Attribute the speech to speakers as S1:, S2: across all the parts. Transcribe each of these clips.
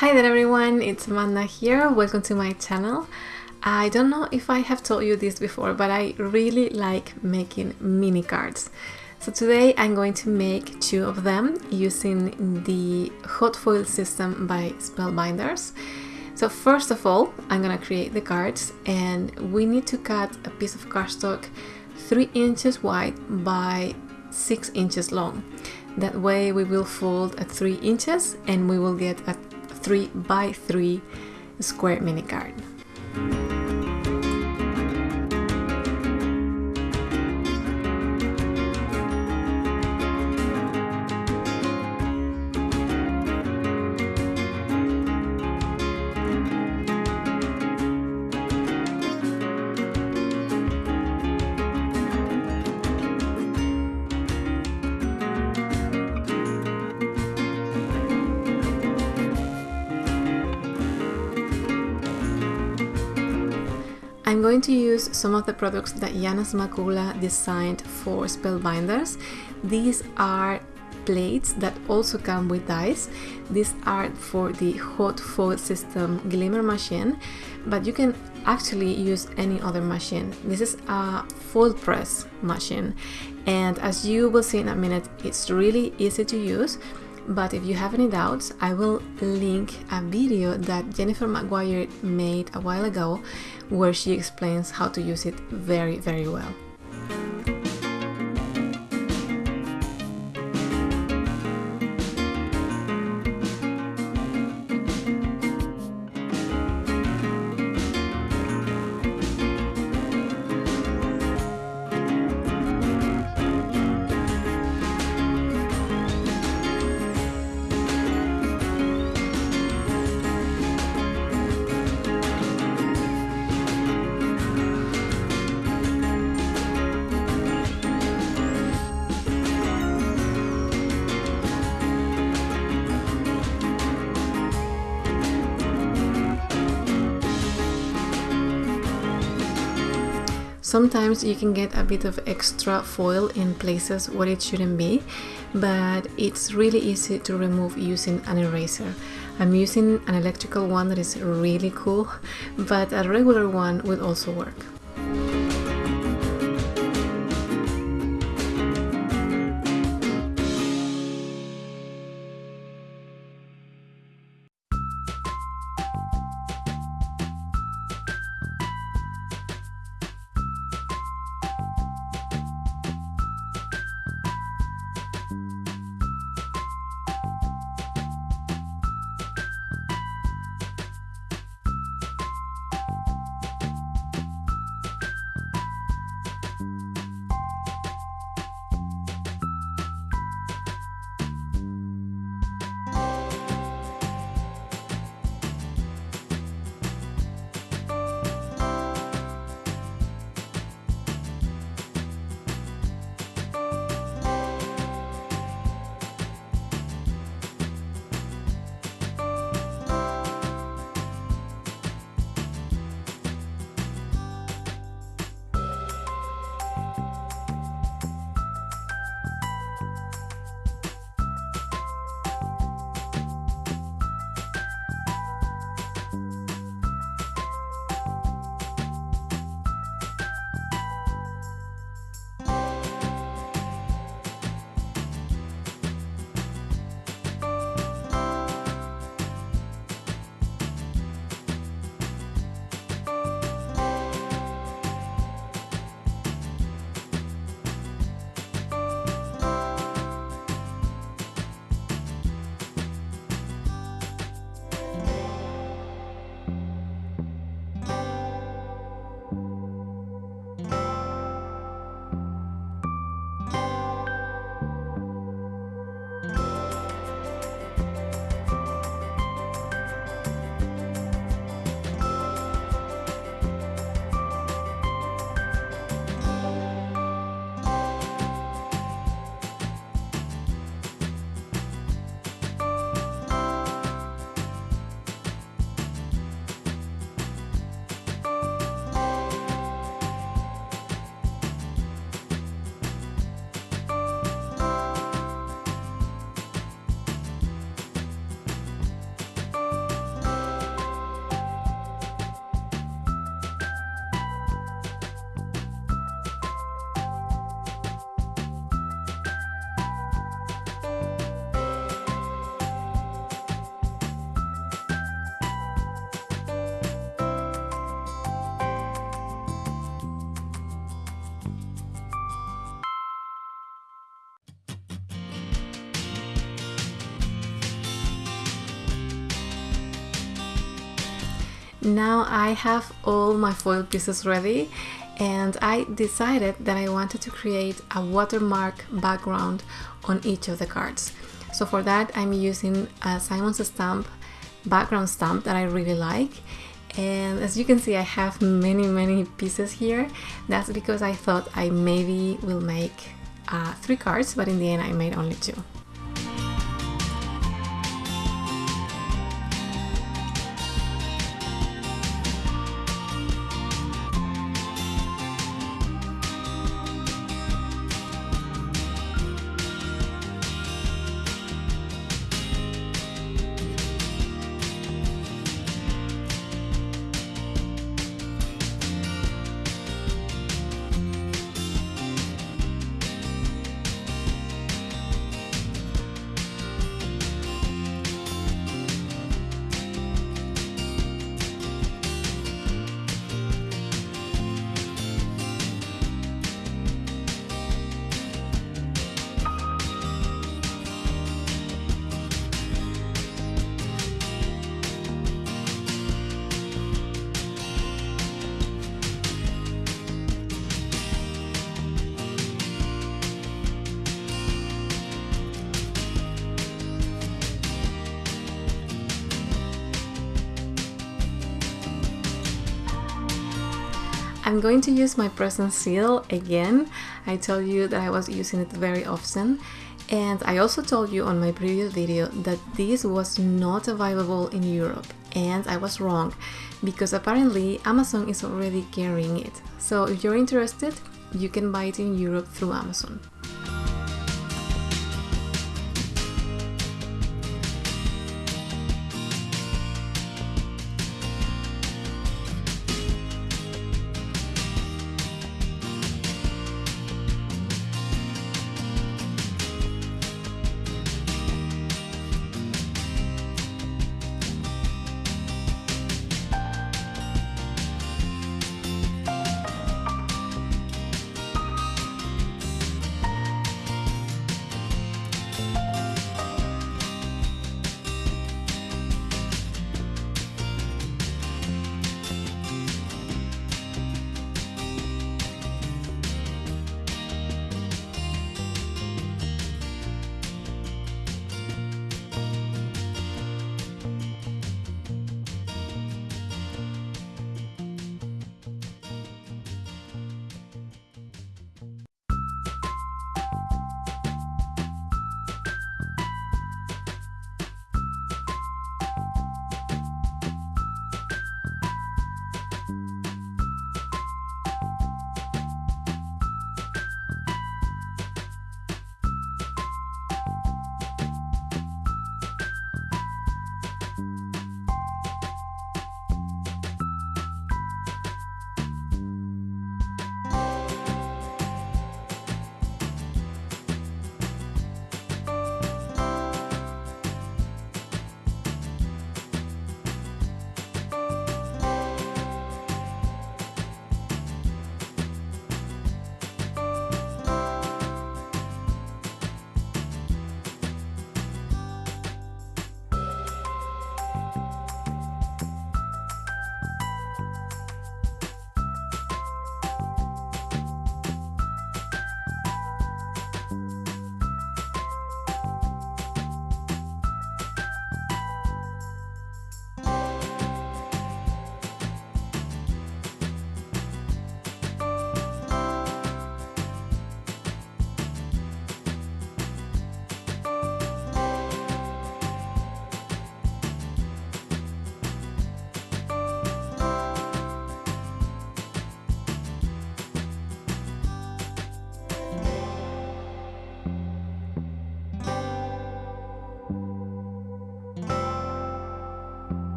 S1: Hi there everyone, it's Amanda here. Welcome to my channel. I don't know if I have told you this before, but I really like making mini cards. So today I'm going to make two of them using the hot foil system by Spellbinders. So first of all, I'm gonna create the cards and we need to cut a piece of cardstock 3 inches wide by 6 inches long. That way we will fold at 3 inches and we will get a 3 by 3 square mini card. I'm going to use some of the products that Yana Smakula designed for Spellbinders. These are plates that also come with dies. These are for the hot foil system glimmer machine, but you can actually use any other machine. This is a foil press machine, and as you will see in a minute, it's really easy to use but if you have any doubts, I will link a video that Jennifer McGuire made a while ago where she explains how to use it very, very well. Sometimes you can get a bit of extra foil in places where it shouldn't be, but it's really easy to remove using an eraser. I'm using an electrical one that is really cool, but a regular one will also work. Now I have all my foil pieces ready and I decided that I wanted to create a watermark background on each of the cards. So for that I'm using a Simon's stamp background stamp that I really like and as you can see I have many many pieces here that's because I thought I maybe will make uh, three cards but in the end I made only two. I'm going to use my Press'n Seal again. I told you that I was using it very often and I also told you on my previous video that this was not available in Europe and I was wrong because apparently Amazon is already carrying it. So if you're interested, you can buy it in Europe through Amazon.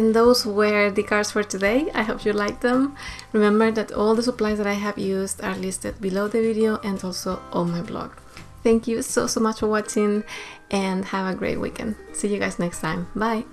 S1: And those were the cards for today. I hope you liked them. Remember that all the supplies that I have used are listed below the video and also on my blog. Thank you so, so much for watching and have a great weekend. See you guys next time. Bye!